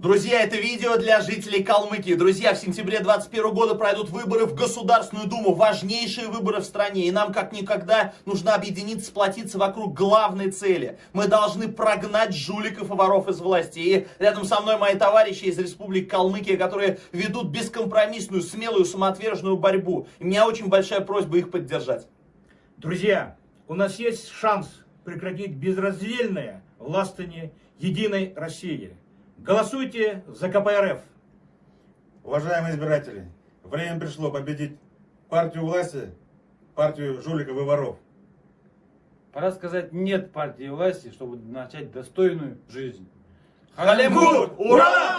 Друзья, это видео для жителей Калмыкии. Друзья, в сентябре 2021 года пройдут выборы в Государственную Думу. Важнейшие выборы в стране. И нам как никогда нужно объединиться, сплотиться вокруг главной цели. Мы должны прогнать жуликов и воров из власти. И рядом со мной мои товарищи из Республики Калмыкия, которые ведут бескомпромиссную, смелую, самоотверженную борьбу. И у меня очень большая просьба их поддержать. Друзья, у нас есть шанс прекратить безраздельное властвование единой России. Голосуйте за КПРФ. Уважаемые избиратели, время пришло победить партию власти, партию жуликов и воров. Пора сказать нет партии власти, чтобы начать достойную жизнь. Халемгур! Ура!